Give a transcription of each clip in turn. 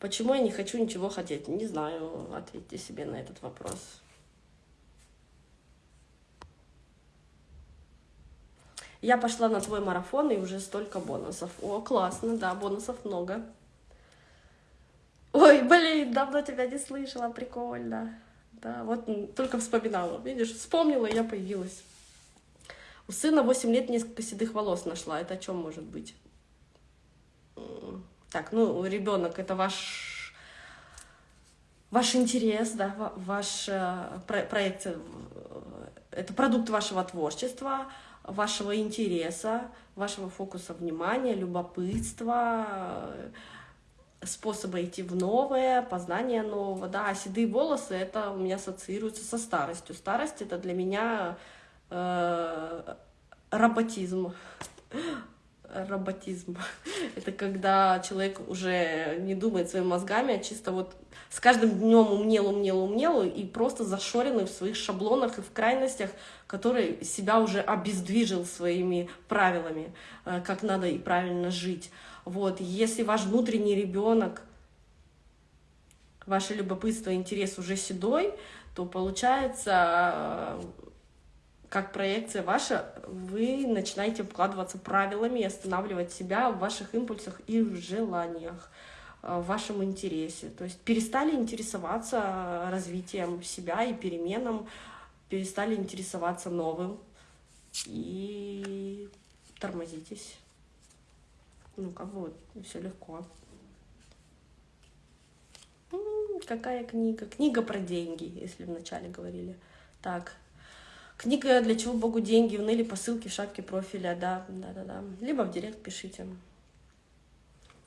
Почему я не хочу ничего хотеть? Не знаю, ответьте себе на этот вопрос. Я пошла на твой марафон, и уже столько бонусов. О, классно, да, бонусов много. Ой, блин, давно тебя не слышала, прикольно. Да, вот только вспоминала, видишь, вспомнила, и я появилась. У сына 8 лет несколько седых волос нашла. Это о чем может быть? Так, ну, ребенок это ваш, ваш интерес, да, ваш э, проект, э, это продукт вашего творчества, вашего интереса, вашего фокуса внимания, любопытства, способа идти в новое, познание нового, да, а седые волосы, это у меня ассоциируется со старостью. Старость — это для меня э, роботизм. Роботизм. Это когда человек уже не думает своими мозгами, а чисто вот с каждым днем умнел, умнел, умнел, и просто зашоренный в своих шаблонах и в крайностях, который себя уже обездвижил своими правилами, э, как надо и правильно жить. Вот, если ваш внутренний ребенок, ваше любопытство, интерес уже седой, то получается, как проекция ваша, вы начинаете вкладываться правилами и останавливать себя в ваших импульсах и в желаниях, в вашем интересе. То есть перестали интересоваться развитием себя и переменам, перестали интересоваться новым и тормозитесь. Ну, как бы вот, все легко. какая книга? Книга про деньги, если вначале говорили. Так, книга «Для чего Богу деньги?» Уныли по ссылке в шапке профиля, да, да-да-да. Либо в директ пишите.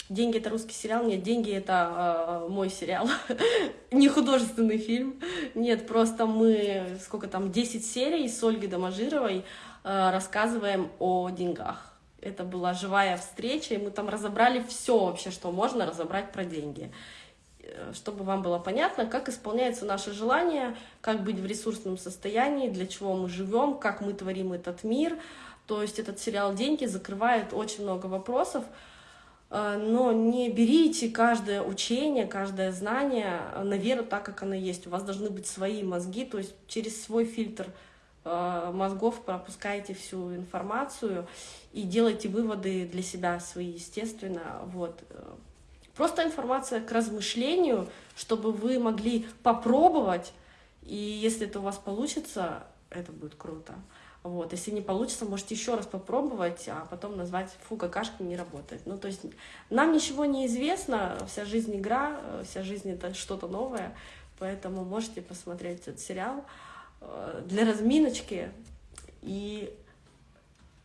«Деньги» — это русский сериал? Нет, «Деньги» — это э, мой сериал, не художественный фильм. Нет, просто мы, сколько там, 10 серий с Ольгой Доможировой э, рассказываем о деньгах это была живая встреча, и мы там разобрали все вообще, что можно разобрать про деньги. Э, чтобы вам было понятно, как исполняется наше желание, как быть в ресурсном состоянии, для чего мы живем, как мы творим этот мир. То есть этот сериал «Деньги» закрывает очень много вопросов, э, но не берите каждое учение, каждое знание на веру так, как оно есть. У вас должны быть свои мозги, то есть через свой фильтр э, мозгов пропускаете всю информацию и делайте выводы для себя свои, естественно. Вот. Просто информация к размышлению, чтобы вы могли попробовать, и если это у вас получится, это будет круто. Вот. Если не получится, можете еще раз попробовать, а потом назвать «фу, какашка не работает». Ну, то есть нам ничего не известно, вся жизнь игра, вся жизнь — это что-то новое, поэтому можете посмотреть этот сериал э, для разминочки и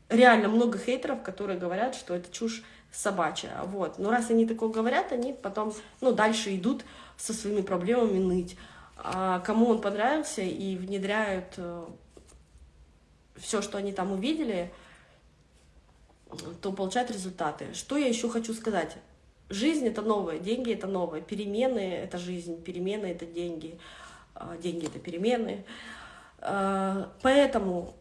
реально много хейтеров, которые говорят, что это чушь собачья. Вот. Но раз они такое говорят, они потом ну, дальше идут со своими проблемами ныть. А кому он понравился и внедряют э, все, что они там увидели, то получают результаты. Что я еще хочу сказать? Жизнь — это новое, деньги — это новое, перемены — это жизнь, перемены — это деньги, а деньги — это перемены. А, поэтому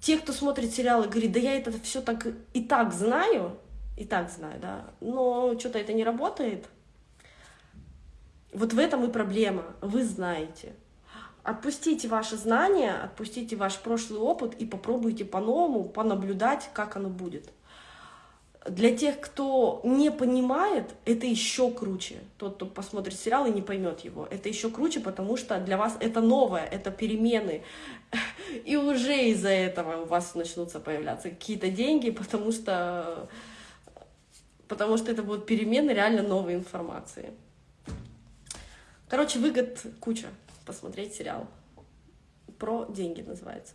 те, кто смотрит сериалы, говорит, да я это все так и так знаю, и так знаю, да, но что-то это не работает. Вот в этом и проблема, вы знаете. Отпустите ваши знания, отпустите ваш прошлый опыт и попробуйте по-новому понаблюдать, как оно будет. Для тех, кто не понимает, это еще круче. Тот, кто посмотрит сериал и не поймет его, это еще круче, потому что для вас это новое, это перемены. И уже из-за этого у вас начнутся появляться какие-то деньги, потому что, потому что это будут перемены реально новой информации. Короче, выгод куча посмотреть сериал. Про деньги называется.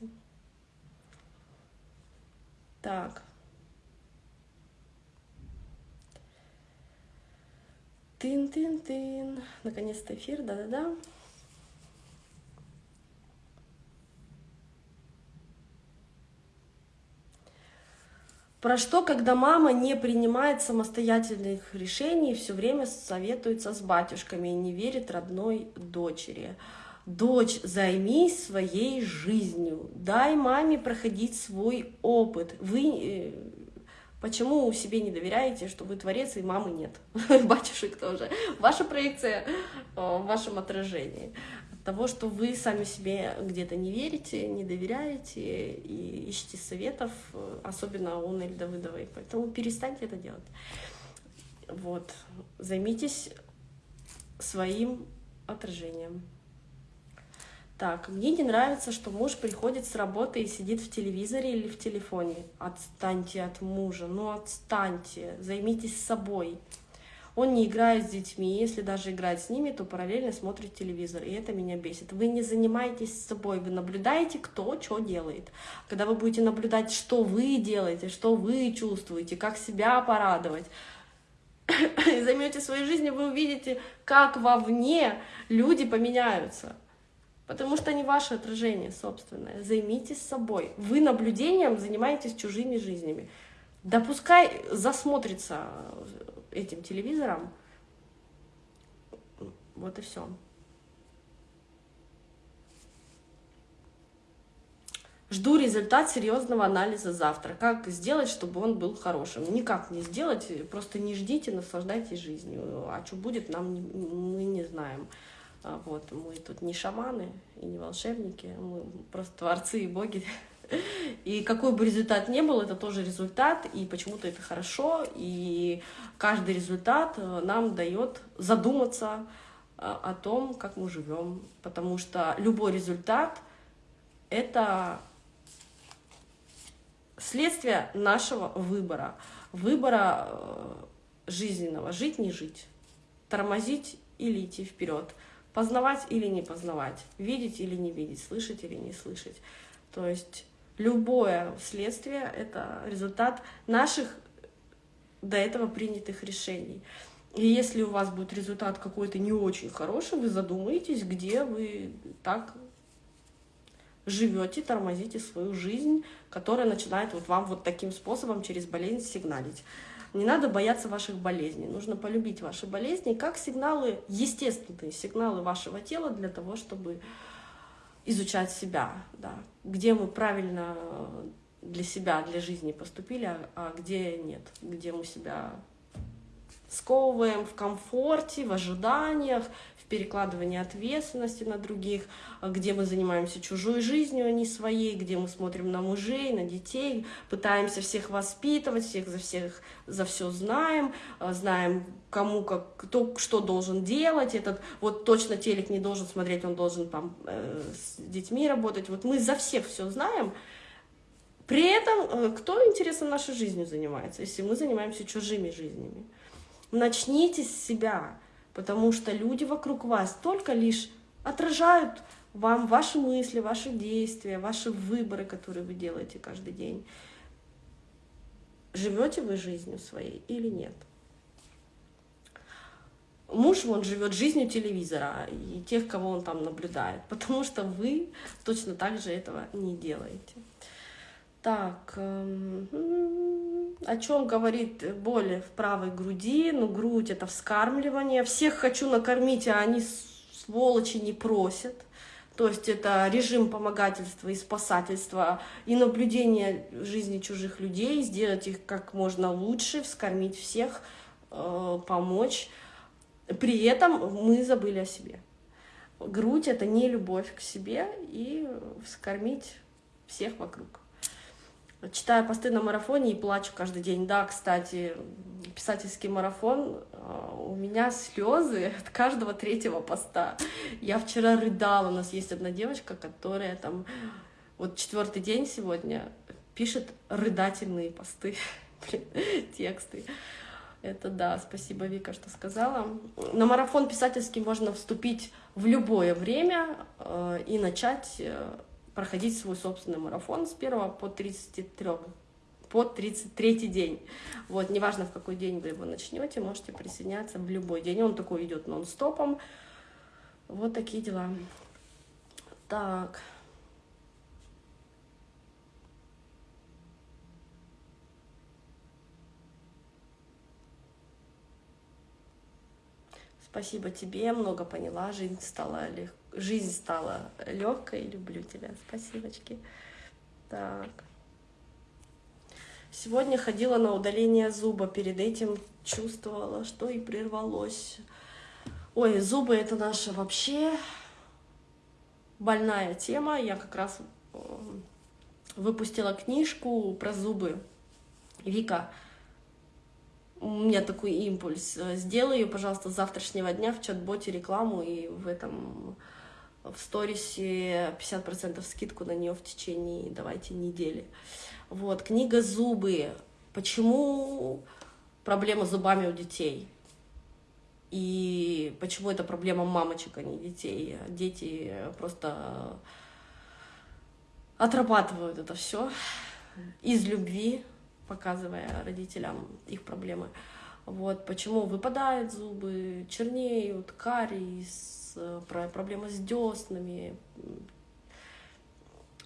Так. Тын-тын-тын. Наконец-то эфир, да-да-да. Про что, когда мама не принимает самостоятельных решений, все время советуется с батюшками и не верит родной дочери. Дочь, займись своей жизнью, дай маме проходить свой опыт. Вы э, Почему себе не доверяете, что вы творец и мамы нет? Батюшек тоже. Ваша проекция в вашем отражении. Того, что вы сами себе где-то не верите, не доверяете и ищете советов, особенно у Нель Давыдовой. Поэтому перестаньте это делать. Вот. Займитесь своим отражением. Так, мне не нравится, что муж приходит с работы и сидит в телевизоре или в телефоне. Отстаньте от мужа, ну отстаньте, займитесь собой. Он не играет с детьми, если даже играет с ними, то параллельно смотрит телевизор, и это меня бесит. Вы не занимаетесь собой, вы наблюдаете, кто что делает. Когда вы будете наблюдать, что вы делаете, что вы чувствуете, как себя порадовать, и займете своей жизнью, вы увидите, как вовне люди поменяются. Потому что они ваше отражение собственное. Займитесь собой. Вы наблюдением занимаетесь чужими жизнями. Да пускай засмотрится этим телевизором. Вот и все. Жду результат серьезного анализа завтра. Как сделать, чтобы он был хорошим? Никак не сделать, просто не ждите, наслаждайтесь жизнью. А что будет, нам мы не знаем. А, вот, мы тут не шаманы и не волшебники, мы просто творцы и боги. И какой бы результат ни был, это тоже результат, и почему-то это хорошо, и каждый результат э, нам дает задуматься э, о том, как мы живем, потому что любой результат — это следствие нашего выбора, выбора э, жизненного, жить, не жить, тормозить или идти вперед — Познавать или не познавать, видеть или не видеть, слышать или не слышать. То есть любое следствие — это результат наших до этого принятых решений. И если у вас будет результат какой-то не очень хороший, вы задумаетесь, где вы так живете, тормозите свою жизнь, которая начинает вот вам вот таким способом через болезнь сигналить. Не надо бояться ваших болезней. Нужно полюбить ваши болезни как сигналы, естественные сигналы вашего тела для того, чтобы изучать себя, да, где мы правильно для себя, для жизни поступили, а, а где нет, где мы себя сковываем в комфорте, в ожиданиях, перекладывание ответственности на других, а где мы занимаемся чужой жизнью, а не своей, где мы смотрим на мужей, на детей, пытаемся всех воспитывать, всех за всех за все знаем, а, знаем, кому как, кто что должен делать, этот вот точно телек не должен смотреть, он должен там э, с детьми работать. Вот мы за всех все знаем, при этом э, кто, интересно, нашей жизнью занимается, если мы занимаемся чужими жизнями? Начните с себя потому что люди вокруг вас только лишь отражают вам ваши мысли, ваши действия, ваши выборы, которые вы делаете каждый день. Живете вы жизнью своей или нет? Муж, он живет жизнью телевизора и тех, кого он там наблюдает, потому что вы точно так же этого не делаете. Так, эм, о чем говорит боль в правой груди? Ну, грудь — это вскармливание. Всех хочу накормить, а они, сволочи, не просят. То есть это режим помогательства и спасательства, и наблюдение жизни чужих людей, сделать их как можно лучше, вскормить всех, э, помочь. При этом мы забыли о себе. Грудь — это не любовь к себе и вскормить всех вокруг. Читаю посты на марафоне и плачу каждый день. Да, кстати, писательский марафон, а, у меня слезы от каждого третьего поста. Я вчера рыдала, у нас есть одна девочка, которая там, вот четвертый день сегодня, пишет рыдательные посты, тексты. Это да, спасибо, Вика, что сказала. На марафон писательский можно вступить в любое время э, и начать э, проходить свой собственный марафон с 1 по 33 по 33 день. Вот, неважно, в какой день вы его начнете, можете присоединяться в любой день. Он такой идет нон-стопом. Вот такие дела. Так. Спасибо тебе, много поняла, жизнь стала лег... жизнь стала легкой, люблю тебя, спасибочки. Так. Сегодня ходила на удаление зуба, перед этим чувствовала, что и прервалось. Ой, зубы это наша вообще больная тема. Я как раз э, выпустила книжку про зубы. Вика, у меня такой импульс. Сделай ее, пожалуйста, с завтрашнего дня в чат-боте рекламу и в этом в сторисе 50% скидку на нее в течение, давайте, недели. Вот, книга «Зубы». Почему проблема с зубами у детей? И почему это проблема мамочек, а не детей? Дети просто отрабатывают это все из любви, показывая родителям их проблемы. Вот почему выпадают зубы, чернеют, кариес, проблемы с деснами,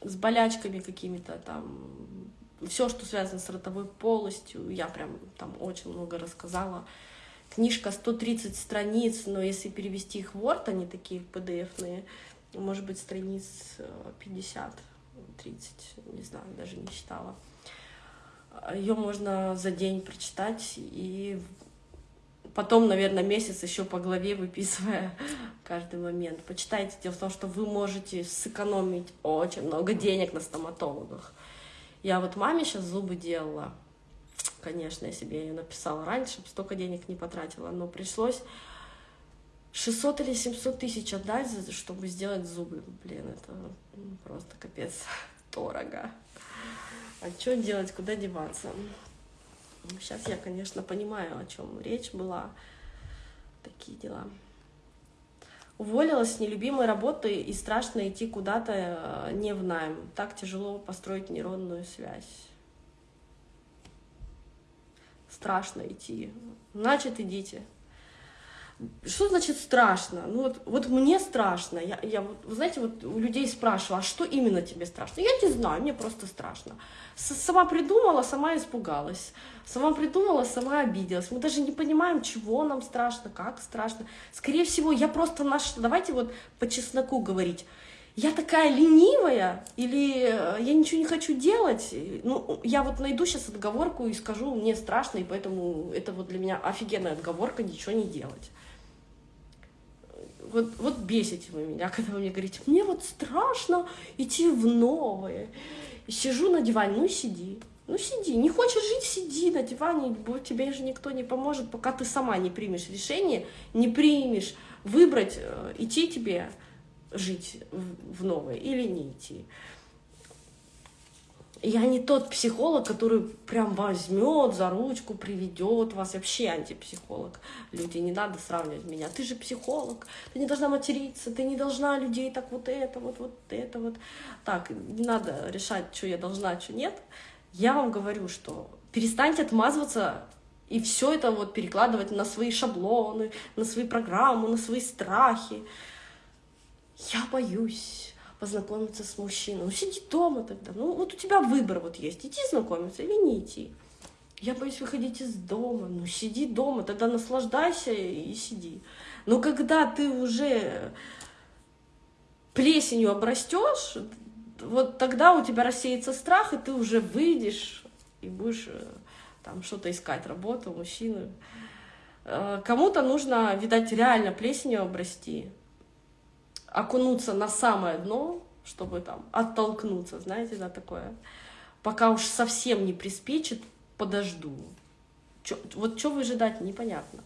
с болячками какими-то там, все, что связано с ротовой полостью, я прям там очень много рассказала. Книжка 130 страниц, но если перевести их в Word, они такие PDF-ные, может быть, страниц 50, э, 30, не знаю, даже не считала. Ее можно за день прочитать и потом, наверное, месяц еще по главе выписывая каждый момент. Почитайте. Дело в том, что вы можете сэкономить очень много денег на стоматологах. Я вот маме сейчас зубы делала. Конечно, я себе ее написала раньше, чтобы столько денег не потратила, но пришлось 600 или 700 тысяч отдать, чтобы сделать зубы. Блин, это просто капец дорого. А что делать, куда деваться? Сейчас я, конечно, понимаю, о чем речь была. Такие дела. Уволилась с нелюбимой работы и страшно идти куда-то э, не в найм. Так тяжело построить нейронную связь. Страшно идти. Значит, идите. Что значит страшно? Ну вот, вот мне страшно. Я, я вот, вы знаете, вот у людей спрашиваю, а что именно тебе страшно? Я не знаю, мне просто страшно. С сама придумала, сама испугалась. Сама придумала, сама обиделась. Мы даже не понимаем, чего нам страшно, как страшно. Скорее всего, я просто наш... Давайте вот по чесноку говорить. Я такая ленивая или э, я ничего не хочу делать. Ну, я вот найду сейчас отговорку и скажу, мне страшно, и поэтому это вот для меня офигенная отговорка ничего не делать вот, вот бесите вы меня, когда вы мне говорите, мне вот страшно идти в новое. И сижу на диване, ну сиди, ну сиди, не хочешь жить, сиди на диване, тебе же никто не поможет, пока ты сама не примешь решение, не примешь выбрать, э, идти тебе жить в новое или не идти. Я не тот психолог, который прям возьмет за ручку, приведет вас. Вообще антипсихолог. Люди, не надо сравнивать меня. Ты же психолог, ты не должна материться, ты не должна людей так вот это, вот, вот это, вот. Так, не надо решать, что я должна, что нет. Я вам говорю, что перестаньте отмазываться и все это вот перекладывать на свои шаблоны, на свои программы, на свои страхи. Я боюсь познакомиться с мужчиной. Ну, сиди дома тогда. Ну, вот у тебя выбор вот есть, идти знакомиться или не идти. Я боюсь выходить из дома. Ну, сиди дома, тогда наслаждайся и сиди. Но когда ты уже плесенью обрастешь, вот тогда у тебя рассеется страх, и ты уже выйдешь и будешь э, там что-то искать, работу, мужчину. Э, кому-то нужно, видать, реально плесенью обрасти, окунуться на самое дно, чтобы там оттолкнуться, знаете, да, такое. Пока уж совсем не приспичит, подожду. Чё, вот что выжидать, непонятно.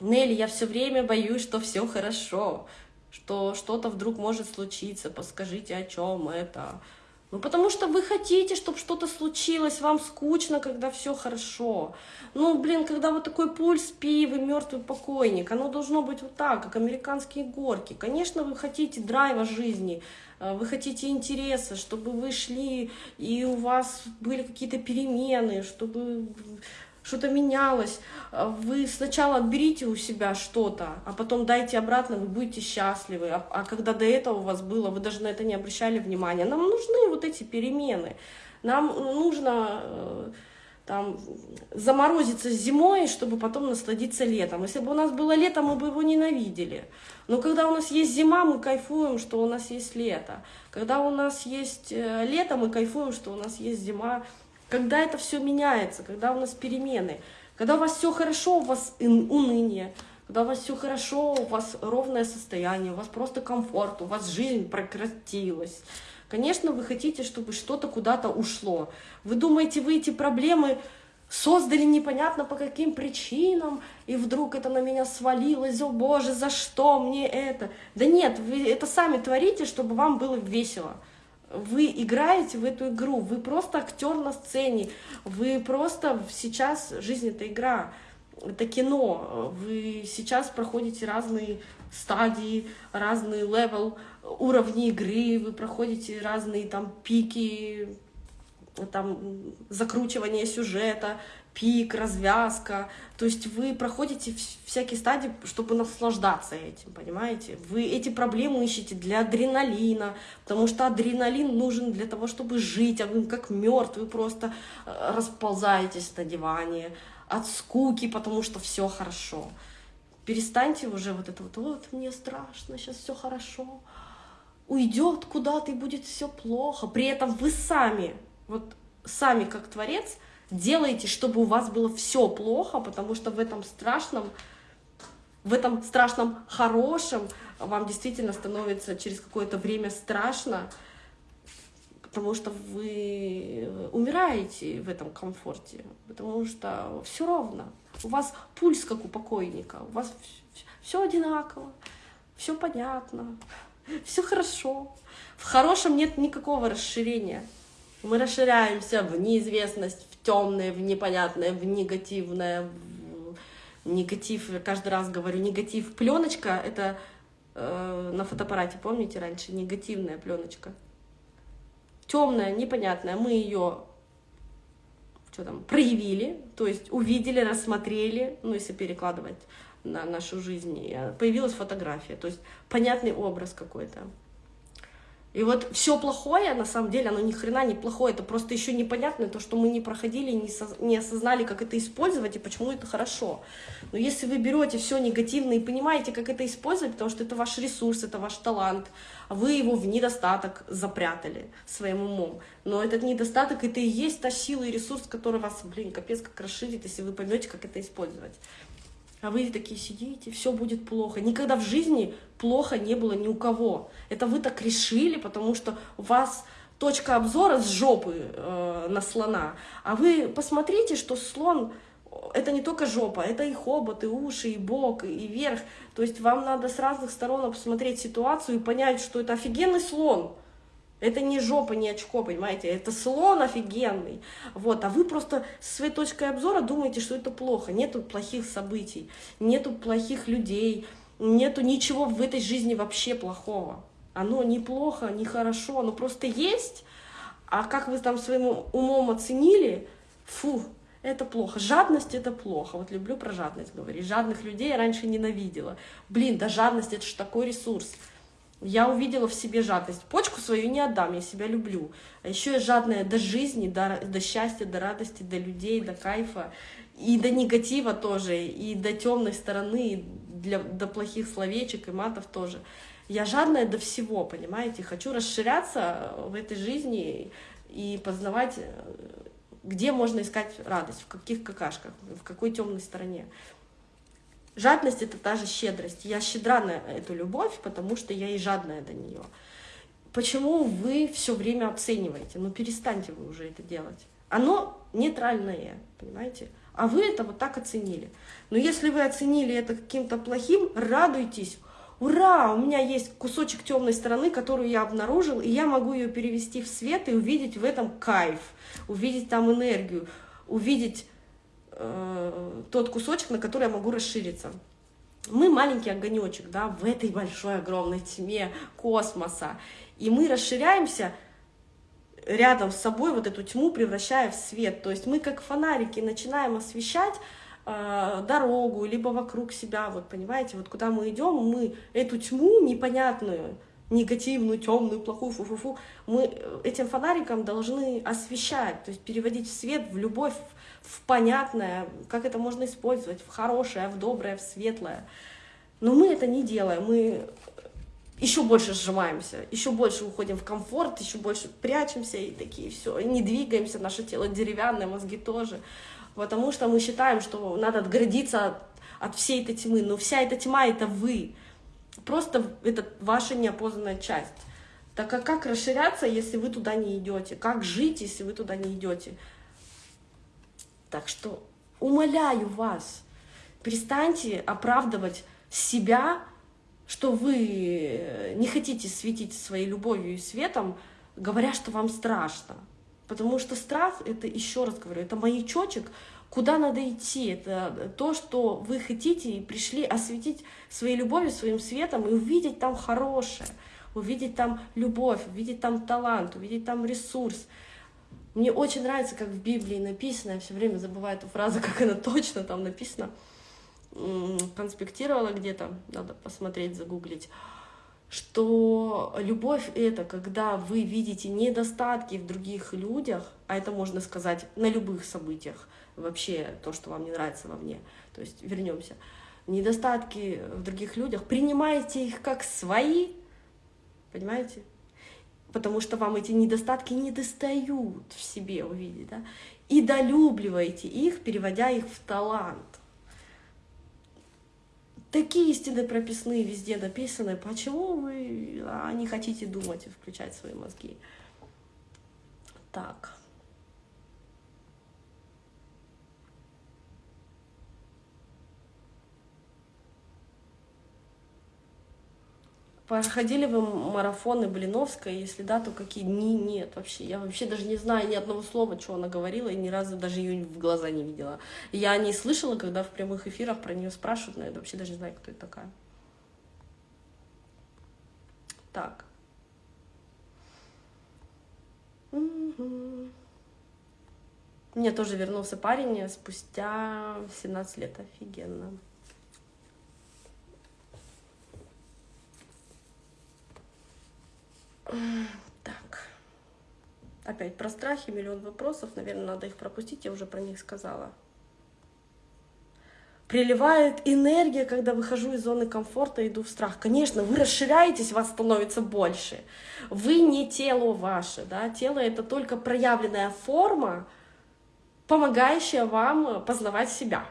Нелли, я все время боюсь, что все хорошо, что что-то вдруг может случиться, подскажите, о чем это. Ну, потому что вы хотите, чтобы что-то случилось, вам скучно, когда все хорошо. Ну, блин, когда вот такой пульс, пи, вы мертвый покойник, оно должно быть вот так, как американские горки. Конечно, вы хотите драйва жизни, э, вы хотите интереса, чтобы вы шли, и у вас были какие-то перемены, чтобы что-то менялось. А вы сначала отберите у себя что-то, а потом дайте обратно, вы будете счастливы. А, а когда до этого у вас было, вы даже на это не обращали внимания. Нам нужны вот эти перемены. Нам нужно э, там заморозиться зимой, чтобы потом насладиться летом. Если бы у нас было лето, мы бы его ненавидели. Но когда у нас есть зима, мы кайфуем, что у нас есть лето. Когда у нас есть э, лето, мы кайфуем, что у нас есть зима. Когда это все меняется, когда у нас перемены, когда у вас все хорошо, у вас уныние, когда у вас все хорошо, у вас ровное состояние, у вас просто комфорт, у вас жизнь прекратилась. Конечно, вы хотите, чтобы что-то куда-то ушло. Вы думаете, вы эти проблемы создали непонятно по каким причинам, и вдруг это на меня свалилось, о боже, за что мне это? Да нет, вы это сами творите, чтобы вам было весело. Вы играете в эту игру, вы просто актер на сцене, вы просто сейчас, жизнь это игра, это кино, вы сейчас проходите разные стадии, разный level, уровни игры, вы проходите разные там пики, там закручивание сюжета, пик, развязка. То есть вы проходите всякие стадии, чтобы наслаждаться этим, понимаете? Вы эти проблемы ищете для адреналина, потому что адреналин нужен для того, чтобы жить, а вы как мертвый просто э, расползаетесь на диване от скуки, потому что все хорошо. Перестаньте уже вот это вот, вот мне страшно, сейчас все хорошо, уйдет куда-то и будет все плохо. При этом вы сами, вот сами как творец, делаете, чтобы у вас было все плохо, потому что в этом страшном, в этом страшном хорошем вам действительно становится через какое-то время страшно, потому что вы умираете в этом комфорте, потому что все ровно. У вас пульс, как у покойника, у вас все одинаково, все понятно, все хорошо. В хорошем нет никакого расширения. Мы расширяемся в неизвестность, темное, в непонятное, в негативное, в негатив. Я каждый раз говорю, негатив. Пленочка — это э, на фотоаппарате, помните раньше, негативная пленочка. Темная, непонятная. Мы ее что там, проявили, то есть увидели, рассмотрели, ну, если перекладывать на нашу жизнь, появилась фотография, то есть понятный образ какой-то. И вот все плохое, на самом деле, оно ни хрена не плохое, это просто еще непонятно, то, что мы не проходили, не, со, не осознали, как это использовать и почему это хорошо. Но если вы берете все негативное и понимаете, как это использовать, потому что это ваш ресурс, это ваш талант, а вы его в недостаток запрятали своим умом. Но этот недостаток, это и есть та сила и ресурс, который вас, блин, капец как расширит, если вы поймете, как это использовать а вы такие сидите, все будет плохо. Никогда в жизни плохо не было ни у кого. Это вы так решили, потому что у вас точка обзора с жопы э, на слона. А вы посмотрите, что слон это не только жопа, это и хобот, и уши, и бок, и верх. То есть вам надо с разных сторон посмотреть ситуацию и понять, что это офигенный слон. Это не жопа, не очко, понимаете? Это слон офигенный. Вот, а вы просто с своей точкой обзора думаете, что это плохо. Нету плохих событий, нету плохих людей, нету ничего в этой жизни вообще плохого. Оно не плохо, не хорошо, оно просто есть. А как вы там своим умом оценили, фу, это плохо. Жадность — это плохо. Вот люблю про жадность говорить. Жадных людей я раньше ненавидела. Блин, да жадность — это же такой ресурс. Я увидела в себе жадность. Почку свою не отдам, я себя люблю. А еще я жадная до жизни, до, до счастья, до радости, до людей, до кайфа. И до негатива тоже, и до темной стороны, и для, до плохих словечек и матов тоже. Я жадная до всего, понимаете? Хочу расширяться в этой жизни и познавать, где можно искать радость, в каких какашках, в какой темной стороне. Жадность — это та же щедрость. Я щедра на эту любовь, потому что я и жадная до нее. Почему вы все время оцениваете? Ну, перестаньте вы уже это делать. Оно нейтральное, понимаете? А вы это вот так оценили. Но если вы оценили это каким-то плохим, радуйтесь. Ура, у меня есть кусочек темной стороны, которую я обнаружил, и я могу ее перевести в свет и увидеть в этом кайф, увидеть там энергию, увидеть э, тот кусочек, на который я могу расшириться. Мы маленький огонечек, да, в этой большой огромной тьме космоса, и мы расширяемся рядом с собой вот эту тьму, превращая в свет. То есть мы как фонарики начинаем освещать э, дорогу, либо вокруг себя, вот понимаете, вот куда мы идем, мы эту тьму непонятную, негативную, темную, плохую, фу-фу-фу. Мы этим фонариком должны освещать, то есть переводить в свет, в любовь, понятное, как это можно использовать, в хорошее, в доброе, в светлое. Но мы это не делаем, мы еще больше сжимаемся, еще больше уходим в комфорт, еще больше прячемся и такие все, не двигаемся, наше тело деревянное, мозги тоже, потому что мы считаем, что надо отгородиться от, от всей этой тьмы, но вся эта тьма — это вы, просто это ваша неопознанная часть. Так а как расширяться, если вы туда не идете? Как жить, если вы туда не идете? Так что умоляю вас, перестаньте оправдывать себя что вы не хотите светить своей любовью и светом, говоря, что вам страшно. Потому что страх, это, еще раз говорю, это маячочек, куда надо идти. Это то, что вы хотите и пришли осветить своей любовью, своим светом и увидеть там хорошее, увидеть там любовь, увидеть там талант, увидеть там ресурс. Мне очень нравится, как в Библии написано, я все время забываю эту фразу, как она точно там написана, конспектировала где-то, надо посмотреть, загуглить, что любовь — это когда вы видите недостатки в других людях, а это можно сказать на любых событиях, вообще то, что вам не нравится вовне, то есть вернемся, недостатки в других людях, принимаете их как свои, понимаете? Потому что вам эти недостатки не достают в себе увидеть, да? И долюбливаете их, переводя их в талант. Такие истины прописные везде написаны. Почему вы а, не хотите думать и включать свои мозги? Так. Проходили вы марафоны Блиновской? Если да, то какие дни? Нет, вообще. Я вообще даже не знаю ни одного слова, что она говорила, и ни разу даже ее в глаза не видела. Я не слышала, когда в прямых эфирах про нее спрашивают, но я вообще даже не знаю, кто это такая. Так. Угу. Мне тоже вернулся парень спустя 17 лет. Офигенно. Так. Опять про страхи, миллион вопросов. Наверное, надо их пропустить, я уже про них сказала. Приливает энергия, когда выхожу из зоны комфорта, иду в страх. Конечно, вы расширяетесь, вас становится больше. Вы не тело ваше, да? тело это только проявленная форма, помогающая вам познавать себя.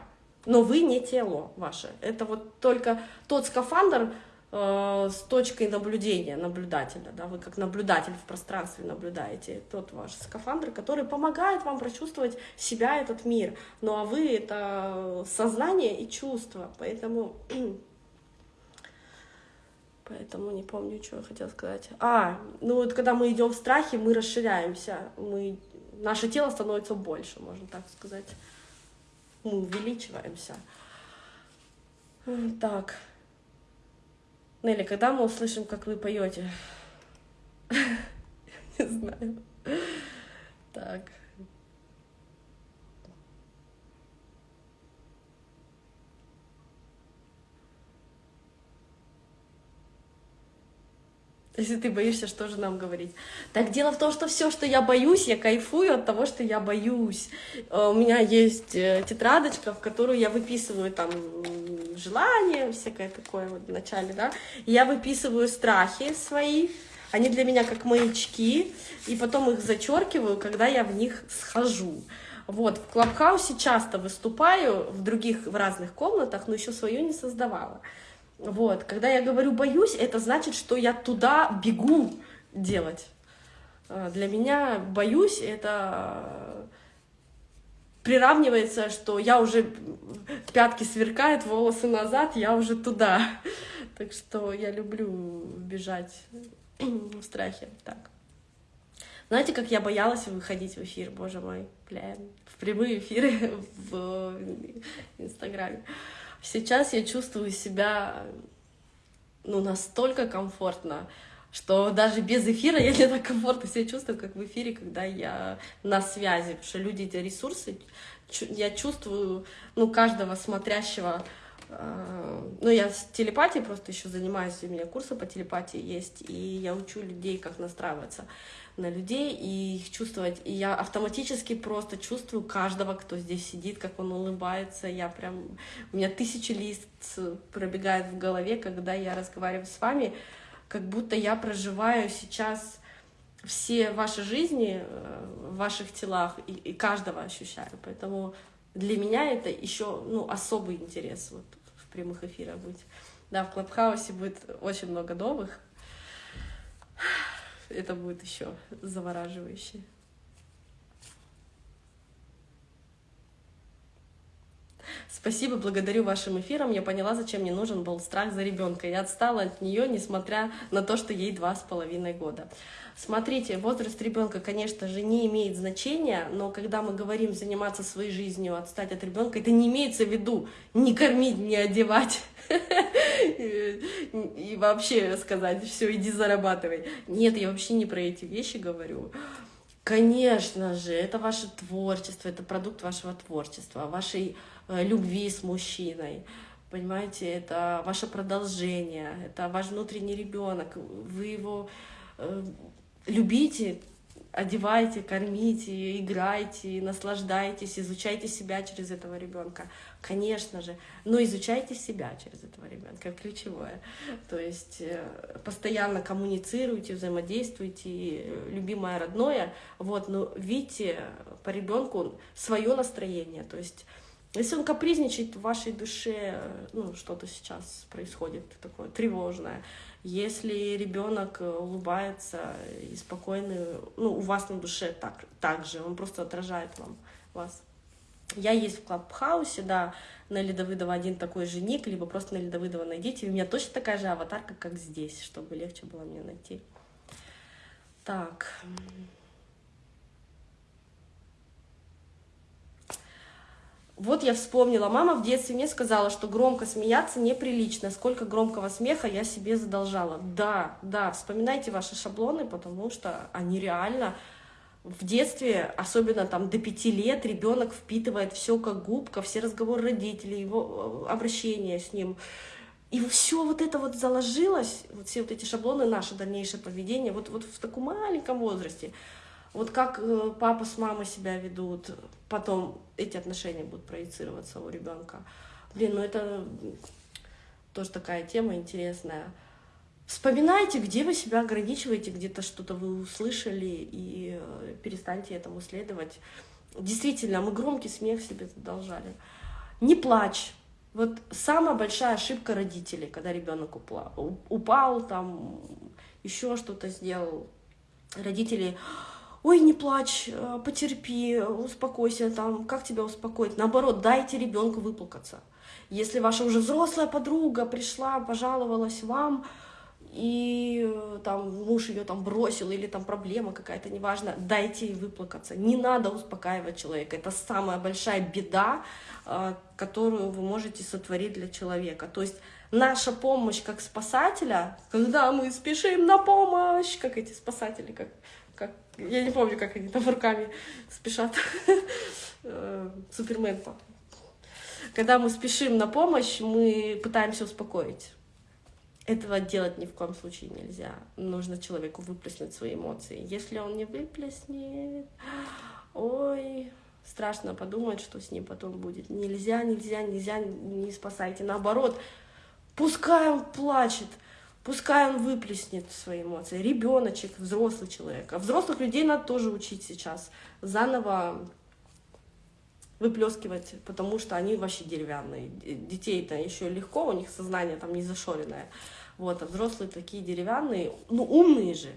Но вы не тело ваше. Это вот только тот скафандр, с точкой наблюдения, наблюдателя, да, вы как наблюдатель в пространстве наблюдаете тот ваш скафандр, который помогает вам прочувствовать себя, этот мир, ну а вы — это сознание и чувство, поэтому... Поэтому не помню, что я хотела сказать. А, ну вот когда мы идем в страхе, мы расширяемся, мы, наше тело становится больше, можно так сказать. Мы увеличиваемся. Так. Нелли, когда мы услышим, как вы поете? Не знаю. Так. Если ты боишься, что же нам говорить? Так дело в том, что все, что я боюсь, я кайфую от того, что я боюсь. Э, у меня есть э, тетрадочка, в которую я выписываю там желания, всякое такое вот в начале, да. я выписываю страхи свои, они для меня как маячки, и потом их зачеркиваю, когда я в них схожу. Вот, в Клабхаусе часто выступаю, в других, в разных комнатах, но еще свою не создавала. Вот, когда я говорю «боюсь», это значит, что я туда бегу делать. А, для меня «боюсь» — это приравнивается, что я уже пятки сверкают, волосы назад, я уже туда. Так что я люблю бежать в страхе. Так. Знаете, как я боялась выходить в эфир, боже мой, блин, в прямые эфиры в Инстаграме. Сейчас я чувствую себя ну, настолько комфортно, что даже без эфира я не так комфортно себя чувствую, как в эфире, когда я на связи, потому что люди эти ресурсы, я чувствую, ну, каждого смотрящего ну, я с телепатией просто еще занимаюсь, у меня курсы по телепатии есть, и я учу людей, как настраиваться на людей и их чувствовать. И я автоматически просто чувствую каждого, кто здесь сидит, как он улыбается. Я прям... У меня тысячи лист пробегает в голове, когда я разговариваю с вами, как будто я проживаю сейчас все ваши жизни э, в ваших телах и, и каждого ощущаю. Поэтому для меня это еще ну, особый интерес вот, прямых эфирах быть. Да, в Клабхаусе будет очень много новых. Это будет еще завораживающе. Спасибо, благодарю вашим эфирам. Я поняла, зачем мне нужен был страх за ребенка. Я отстала от нее, несмотря на то, что ей два с половиной года. Смотрите, возраст ребенка, конечно же, не имеет значения, но когда мы говорим заниматься своей жизнью, отстать от ребенка, это не имеется в виду не кормить, не одевать и вообще сказать, все, иди зарабатывай. Нет, я вообще не про эти вещи говорю. Конечно же, это ваше творчество, это продукт вашего творчества, вашей э, любви с мужчиной. Понимаете, это ваше продолжение, это ваш внутренний ребенок. Вы его э, любите, одевайте, кормите, играйте, наслаждайтесь, изучайте себя через этого ребенка. Конечно же, но изучайте себя через этого ребенка, ключевое. То есть э, постоянно коммуницируйте, взаимодействуйте, любимое родное, вот, но видите по ребенку свое настроение, то есть если он капризничает в вашей душе, ну, что-то сейчас происходит такое тревожное, если ребенок э, улыбается и спокойный, ну, у вас на душе так, так же, он просто отражает вам вас. Я есть в Клабхаусе, да, на Давыдова один такой же ник, либо просто на Давыдова найдите. у меня точно такая же аватарка, как здесь, чтобы легче было мне найти. Так. Вот я вспомнила, мама в детстве мне сказала, что громко смеяться неприлично, сколько громкого смеха я себе задолжала. Да, да, вспоминайте ваши шаблоны, потому что они реально в детстве, особенно там до пяти лет, ребенок впитывает все как губка, все разговоры родителей, его э, обращение с ним. И все вот это вот заложилось, вот все вот эти шаблоны, наше дальнейшее поведение, вот, вот в таком маленьком возрасте. Вот как э, папа с мамой себя ведут, потом эти отношения будут проецироваться у ребенка. Блин, ну это тоже такая тема интересная. Вспоминайте, где вы себя ограничиваете, где-то что-то вы услышали, и э, перестаньте этому следовать. Действительно, мы громкий смех себе задолжали. Не плачь. Вот самая большая ошибка родителей, когда ребенок упал, упал там, еще что-то сделал. Родители ой, не плачь, э, потерпи, успокойся, там, как тебя успокоить? Наоборот, дайте ребенку выплакаться. Если ваша уже взрослая подруга пришла, пожаловалась вам, и э, там муж ее там бросил, или там проблема какая-то, неважно, дайте ей выплакаться. Не надо успокаивать человека. Это самая большая беда, э, которую вы можете сотворить для человека. То есть наша помощь как спасателя, когда мы спешим на помощь, как эти спасатели, как как, я не помню, как они там руками спешат. Э, Супермен. Когда мы спешим на помощь, мы пытаемся успокоить. Этого делать ни в коем случае нельзя. Нужно человеку выплеснуть свои эмоции. Если он не выплеснет, ой, страшно подумать, что с ним потом будет. Нельзя, нельзя, нельзя, не спасайте. Наоборот, пускай он плачет, Пускай он выплеснет свои эмоции. Ребеночек, взрослый человек. А взрослых людей надо тоже учить сейчас. Заново выплескивать, потому что они вообще деревянные. Детей-то еще легко, у них сознание там не зашоренное. Вот, а взрослые такие деревянные, ну, умные же.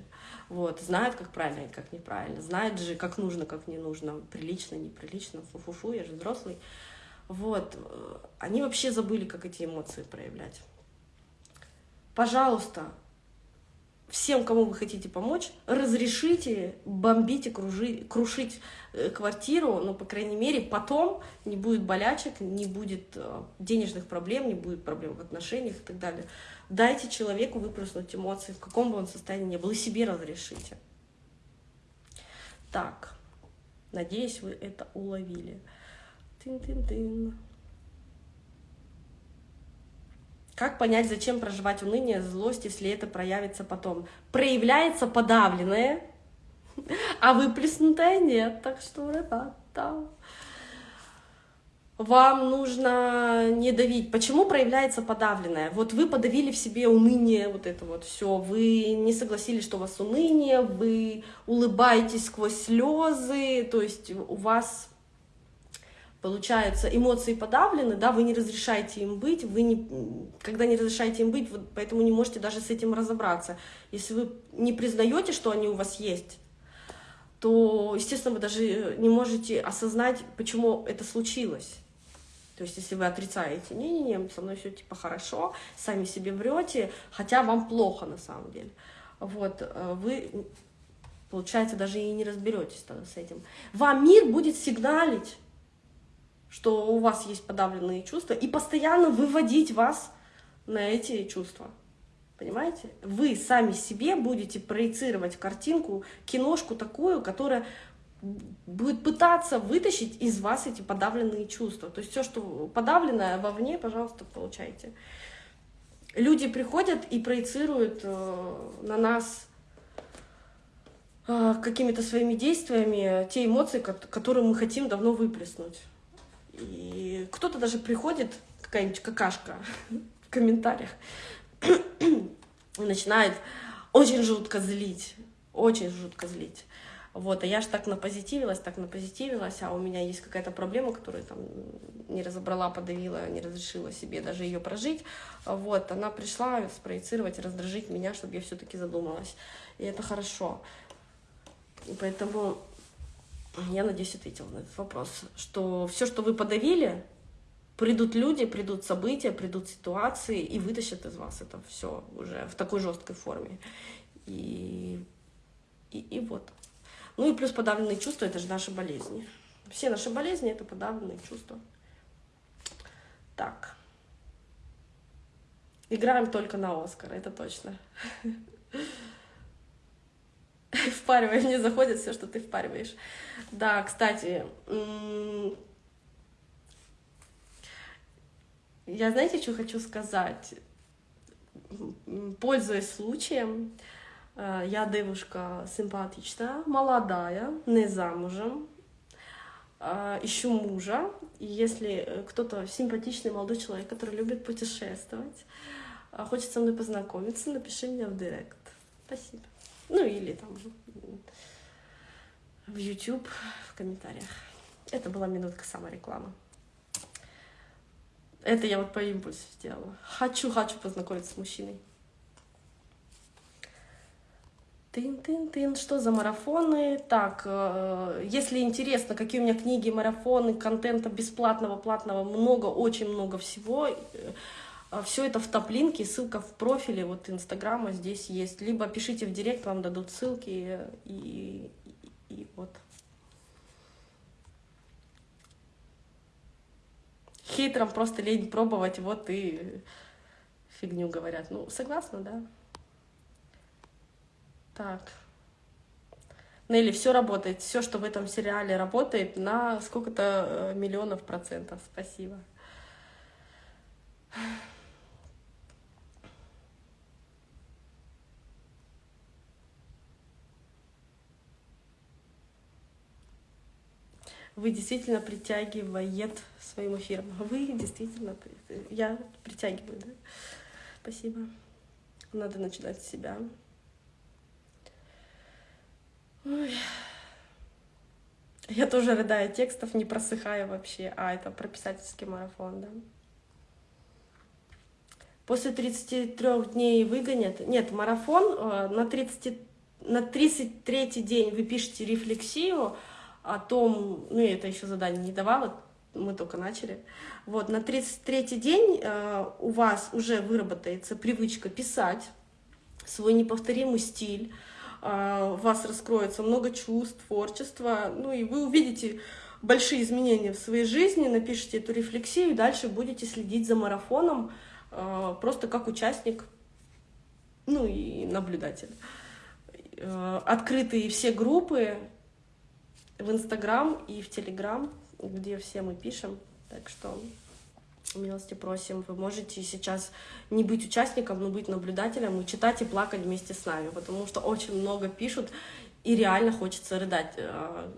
Вот, знают, как правильно и как неправильно. Знают же, как нужно, как не нужно. Прилично, неприлично. Фу-фу-фу, я же взрослый. Вот, они вообще забыли, как эти эмоции проявлять пожалуйста, всем, кому вы хотите помочь, разрешите бомбить и кружить, крушить э, квартиру, но, по крайней мере, потом не будет болячек, не будет э, денежных проблем, не будет проблем в отношениях и так далее. Дайте человеку выплеснуть эмоции, в каком бы он состоянии ни был, и себе разрешите. Так, надеюсь, вы это уловили. Тын-тын-тын. Как понять, зачем проживать уныние, злость, если это проявится потом? Проявляется подавленное, а выплеснутое нет. Так что, ребята, вам нужно не давить. Почему проявляется подавленное? Вот вы подавили в себе уныние, вот это вот все. Вы не согласились, что у вас уныние, вы улыбаетесь сквозь слезы, то есть у вас получается, эмоции подавлены, да, вы не разрешаете им быть, вы не, когда не разрешаете им быть, вы поэтому не можете даже с этим разобраться. Если вы не признаете, что они у вас есть, то, естественно, вы даже не можете осознать, почему это случилось. То есть, если вы отрицаете, не-не-не, со мной все типа хорошо, сами себе врете, хотя вам плохо на самом деле, вот, э, вы, получается, даже и не разберетесь с этим. Вам мир будет сигналить, что у вас есть подавленные чувства, и постоянно выводить вас на эти чувства. Понимаете? Вы сами себе будете проецировать картинку, киношку такую, которая будет пытаться вытащить из вас эти подавленные чувства. То есть все, что подавленное вовне, пожалуйста, получайте. Люди приходят и проецируют э, на нас э, какими-то своими действиями те эмоции, которые мы хотим давно выплеснуть. И кто-то даже приходит, какая-нибудь какашка в комментариях, и начинает очень жутко злить, очень жутко злить. Вот, а я же так напозитивилась, так напозитивилась, а у меня есть какая-то проблема, которую там не разобрала, подавила, не разрешила себе даже ее прожить. Вот, она пришла спроецировать, раздражить меня, чтобы я все-таки задумалась. И это хорошо. И поэтому я надеюсь, ответила на этот вопрос, что все, что вы подавили, придут люди, придут события, придут ситуации и вытащат из вас это все уже в такой жесткой форме. И, и, и вот. Ну и плюс подавленные чувства — это же наши болезни. Все наши болезни — это подавленные чувства. Так. Играем только на Оскар, это точно. Впаривай, мне заходит все, что ты впариваешь. Да, кстати, я знаете, что хочу сказать? Пользуясь случаем, э, я девушка симпатичная, молодая, не замужем, э, ищу мужа. И если кто-то симпатичный молодой человек, который любит путешествовать, э, хочет со мной познакомиться, напиши мне в директ. Спасибо. Ну или там в YouTube, в комментариях. Это была минутка саморекламы. Это я вот по импульсу сделала. Хочу, хочу познакомиться с мужчиной. Тын-тын-тын, что за марафоны? Так, э, если интересно, какие у меня книги, марафоны, контента бесплатного, платного, много, очень много всего. Э, Все это в топлинке, ссылка в профиле вот Инстаграма здесь есть. Либо пишите в директ, вам дадут ссылки и, и вот. Хейтерам просто лень пробовать, вот и фигню говорят. Ну, согласна, да? Так. Нелли, все работает. Все, что в этом сериале работает, на сколько-то э, миллионов процентов. Спасибо. Вы действительно притягивает своим эфиром. Вы действительно, я притягиваю, да? Спасибо. Надо начинать с себя. Ой. Я тоже рыдаю текстов, не просыхаю вообще. А, это про писательский марафон, да? После 33 дней выгонят. Нет, марафон э, на, 30, на 33 день вы пишете рефлексию, о том, ну я это еще задание не давала, мы только начали. Вот, на 33-й день э, у вас уже выработается привычка писать свой неповторимый стиль, э, у вас раскроется много чувств, творчества, ну и вы увидите большие изменения в своей жизни, напишите эту рефлексию, и дальше будете следить за марафоном э, просто как участник, ну и наблюдатель. Э, открытые все группы, в Инстаграм и в Телеграм, где все мы пишем. Так что Милости просим. Вы можете сейчас не быть участником, но быть наблюдателем и читать и плакать вместе с нами, потому что очень много пишут, и реально хочется рыдать. А,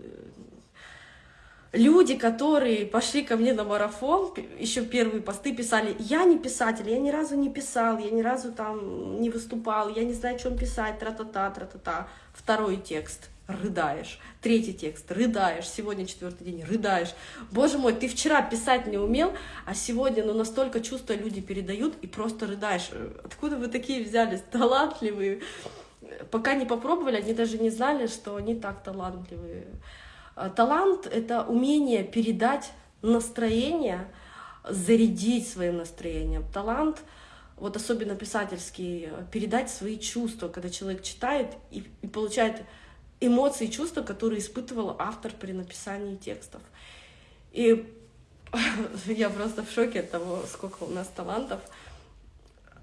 люди, которые пошли ко мне на марафон, еще первые посты писали, я не писатель, я ни разу не писал, я ни разу там не выступал, я не знаю, о чем писать, тра-та-та, тра-та-та. Второй текст, рыдаешь. Третий текст, рыдаешь. Сегодня четвертый день, рыдаешь. Боже мой, ты вчера писать не умел, а сегодня ну, настолько чувства люди передают и просто рыдаешь. Откуда вы такие взялись? Талантливые. Пока не попробовали, они даже не знали, что они так талантливые. А, талант — это умение передать настроение, зарядить своим настроением. Талант, вот особенно писательский, передать свои чувства, когда человек читает и, и получает эмоции и чувства, которые испытывал автор при написании текстов. И я просто в шоке от того, сколько у нас талантов.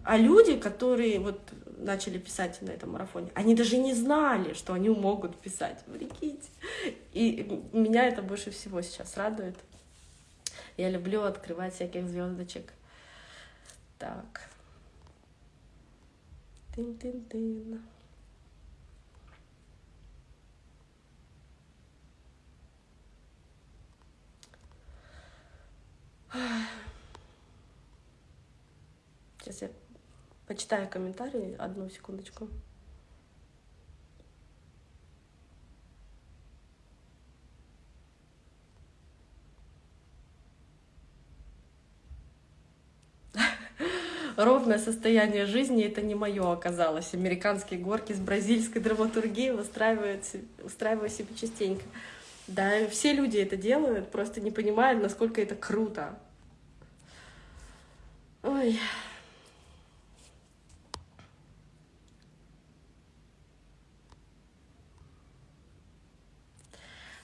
А люди, которые вот начали писать на этом марафоне, они даже не знали, что они могут писать. Прикиньте. И меня это больше всего сейчас радует. Я люблю открывать всяких звездочек. Так. Тын-тын-тын. Сейчас я Почитаю комментарии. Одну секундочку. Ровное состояние жизни это не мое оказалось. Американские горки с бразильской драматургией устраивают, устраиваю себе частенько. Да, все люди это делают, просто не понимают, насколько это круто. Ой.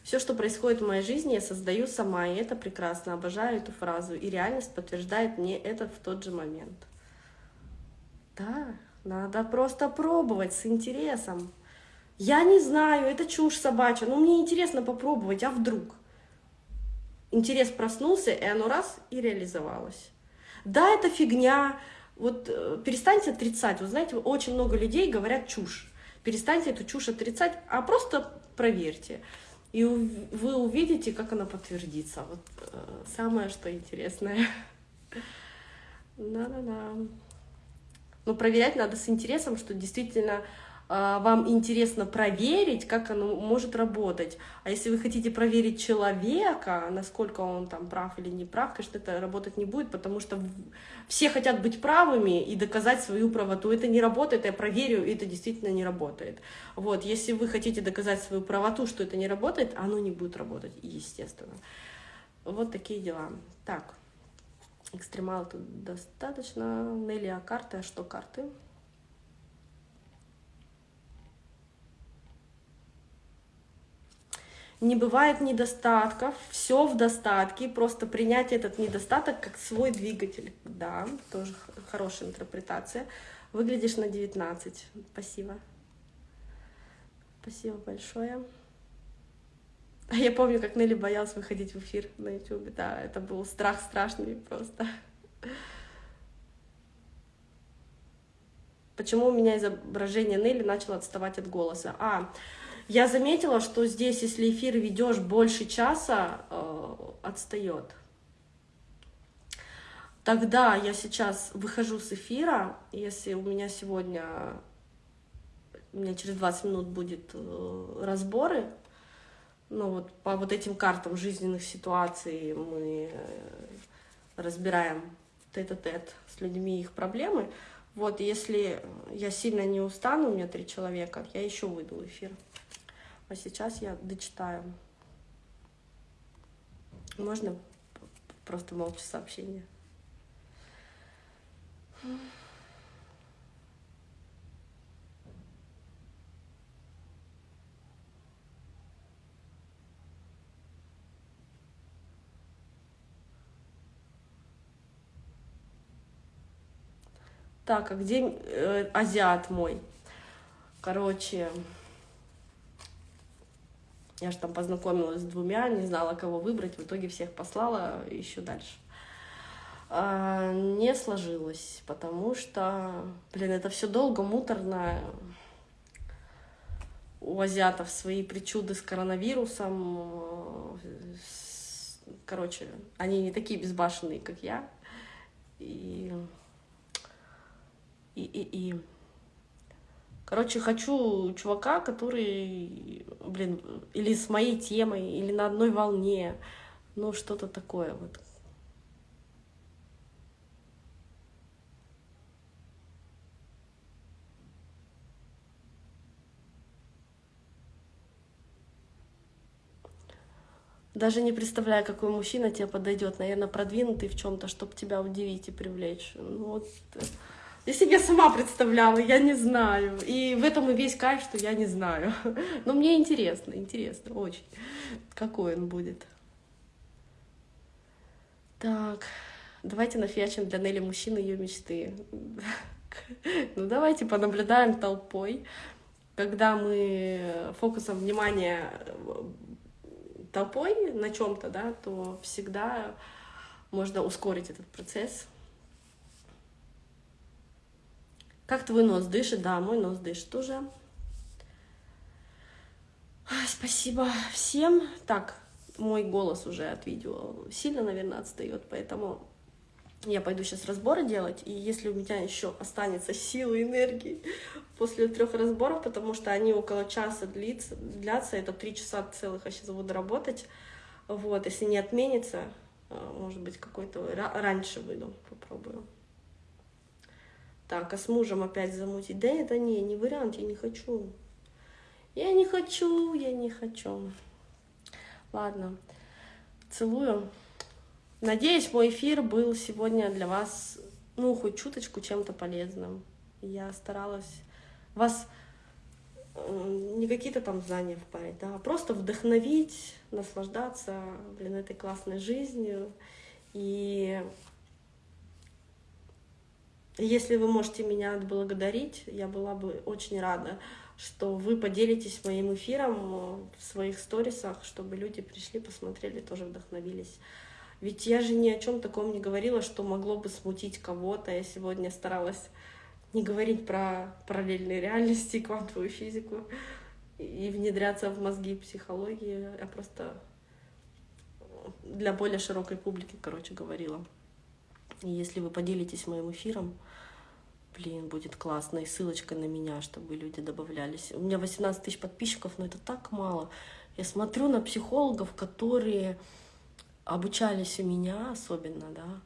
Все, что происходит в моей жизни, я создаю сама, и это прекрасно. Обожаю эту фразу. И реальность подтверждает мне это в тот же момент. Да, надо просто пробовать с интересом. Я не знаю, это чушь собачья, но мне интересно попробовать, а вдруг? Интерес проснулся, и оно раз и реализовалось. Да, это фигня. Вот э, перестаньте отрицать. Вы знаете, очень много людей говорят чушь. Перестаньте эту чушь отрицать, а просто проверьте. И вы увидите, как она подтвердится. Вот э, самое, что интересное. Да-да-да. Но проверять надо с интересом, что действительно вам интересно проверить, как оно может работать. А если вы хотите проверить человека, насколько он там прав или не прав, конечно, это работать не будет, потому что все хотят быть правыми и доказать свою правоту. Это не работает, я проверю, и это действительно не работает. Вот, если вы хотите доказать свою правоту, что это не работает, оно не будет работать, естественно. Вот такие дела. Так, экстремал тут достаточно. Нелли, а карты? А что карты? Не бывает недостатков, все в достатке, просто принять этот недостаток как свой двигатель. Да, тоже хорошая интерпретация. Выглядишь на 19. Спасибо. Спасибо большое. Я помню, как Нелли боялась выходить в эфир на YouTube. Да, это был страх страшный просто. Почему у меня изображение Нелли начало отставать от голоса? А, я заметила, что здесь, если эфир ведешь больше часа, э, отстает. Тогда я сейчас выхожу с эфира, если у меня сегодня, у меня через 20 минут будет э, разборы, ну вот по вот этим картам жизненных ситуаций мы э, разбираем тет-а-тет -тет с людьми их проблемы. Вот, если я сильно не устану, у меня три человека, я еще выйду в эфир. А сейчас я дочитаю. Можно просто молча сообщение? Так, а где э, азиат мой? Короче, я же там познакомилась с двумя, не знала, кого выбрать, в итоге всех послала еще дальше. а, не сложилось, потому что, блин, это все долго, муторно. У азиатов свои причуды с коронавирусом. Короче, они не такие безбашенные, как я. И, и, и, и. Короче, хочу чувака, который, блин, или с моей темой, или на одной волне. Ну, что-то такое вот. Даже не представляю, какой мужчина тебе подойдет. Наверное, продвинутый в чем-то, чтобы тебя удивить и привлечь. Ну, вот. Я сама представляла, я не знаю. И в этом и весь кайф, что я не знаю. Но мне интересно, интересно, очень. Какой он будет. Так, давайте нафиачим для Нелли мужчины ее мечты. Ну, давайте понаблюдаем толпой. Когда мы фокусом внимания толпой на чем-то, да, то всегда можно ускорить этот процесс. Как твой нос дышит? Да, мой нос дышит уже. Спасибо всем. Так, мой голос уже от видео сильно, наверное, отстает, поэтому я пойду сейчас разборы делать, и если у меня еще останется силы энергии после трех разборов, потому что они около часа длится, длятся, это три часа целых я сейчас буду работать, вот, если не отменится, а, может быть, какой-то раньше выйду, попробую. Так, а с мужем опять замутить? Да это не, не вариант, я не хочу. Я не хочу, я не хочу. Ладно, целую. Надеюсь, мой эфир был сегодня для вас, ну, хоть чуточку чем-то полезным. Я старалась вас не какие-то там знания впарить, да, а просто вдохновить, наслаждаться, блин, этой классной жизнью. И если вы можете меня отблагодарить, я была бы очень рада, что вы поделитесь моим эфиром в своих сторисах, чтобы люди пришли, посмотрели, тоже вдохновились. Ведь я же ни о чем таком не говорила, что могло бы смутить кого-то. Я сегодня старалась не говорить про параллельные реальности, квантовую физику и внедряться в мозги психологии. Я просто для более широкой публики, короче, говорила. Если вы поделитесь моим эфиром, блин, будет классно. И ссылочка на меня, чтобы люди добавлялись. У меня 18 тысяч подписчиков, но это так мало. Я смотрю на психологов, которые обучались у меня особенно, да,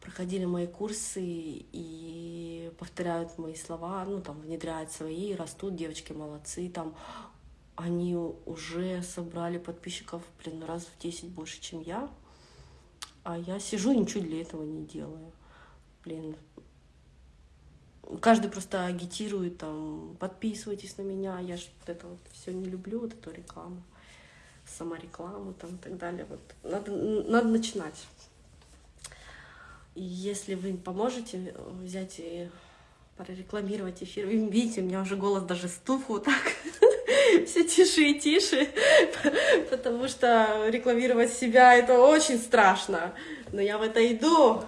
проходили мои курсы и повторяют мои слова, ну, там, внедряют свои, растут, девочки молодцы, там, они уже собрали подписчиков, блин, раз в 10 больше, чем я, а я сижу и ничего для этого не делаю. Блин, каждый просто агитирует, там, подписывайтесь на меня, я же вот это вот все не люблю, вот эту рекламу саморекламу там и так далее. Вот надо, надо начинать. И если вы поможете взять и прорекламировать эфир, видите, у меня уже голос даже стух вот так, все тише и тише, потому что рекламировать себя это очень страшно, но я в это иду.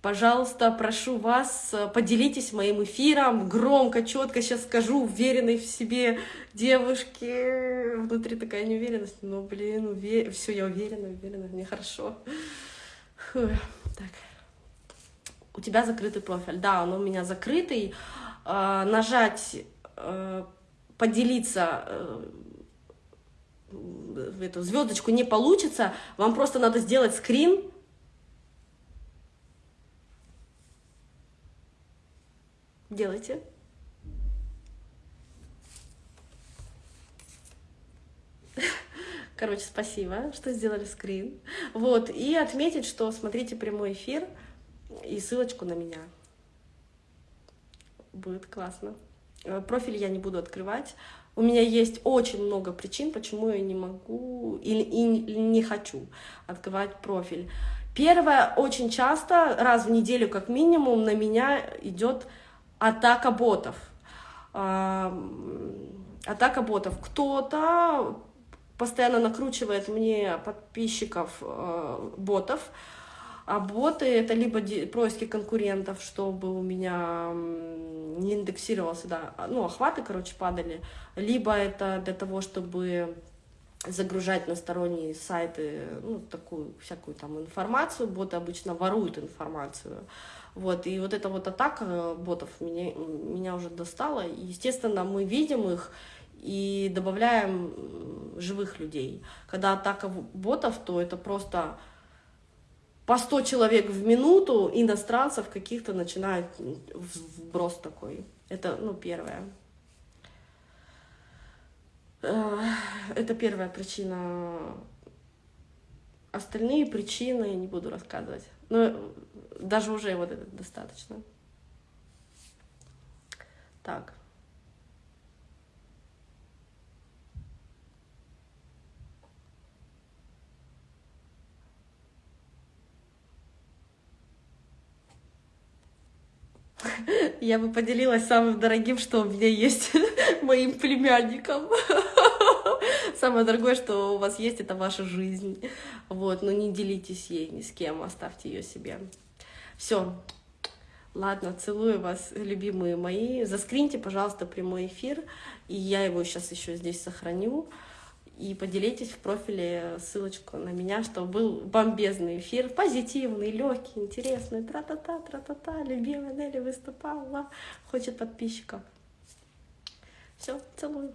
Пожалуйста, прошу вас, э, поделитесь моим эфиром, громко, четко сейчас скажу, уверенной в себе девушки. Внутри такая неуверенность, но, блин, увер... все, я уверена, уверена, мне хорошо. Фу. Так. У тебя закрытый профиль. Да, он у меня закрытый. Э, нажать, э, поделиться э, в эту звездочку не получится. Вам просто надо сделать скрин делайте. Короче, спасибо, что сделали скрин. Вот, и отметить, что смотрите прямой эфир и ссылочку на меня. Будет классно. Э, профиль я не буду открывать. У меня есть очень много причин, почему я не могу или, или не хочу открывать профиль. Первое, очень часто, раз в неделю как минимум, на меня идет атака ботов. Атака ботов. Кто-то постоянно накручивает мне подписчиков э, ботов, А боты это либо поиски конкурентов, чтобы у меня не индексировался, да, а, ну, охваты, короче, падали, либо это для того, чтобы загружать на сторонние сайты, ну, такую всякую там информацию, боты обычно воруют информацию, вот, и вот эта вот атака ботов меня, меня уже достала, и, естественно, мы видим их, и добавляем живых людей. Когда атака ботов, то это просто по 100 человек в минуту иностранцев каких-то начинает вброс такой. Это, ну, первое. Э, это первая причина. Остальные причины я не буду рассказывать. Но даже уже вот это достаточно. Так. Я бы поделилась самым дорогим, что у меня есть, моим племянником. Самое дорогое, что у вас есть, это ваша жизнь. Вот, но не делитесь ей ни с кем, оставьте ее себе. Все. Ладно, целую вас, любимые мои. Заскриньте, пожалуйста, прямой эфир, и я его сейчас еще здесь сохраню и поделитесь в профиле ссылочку на меня, что был бомбезный эфир, позитивный, легкий, интересный, тра-та-та, тра-та-та, любимая Нелли выступала, хочет подписчиков. Все, целую.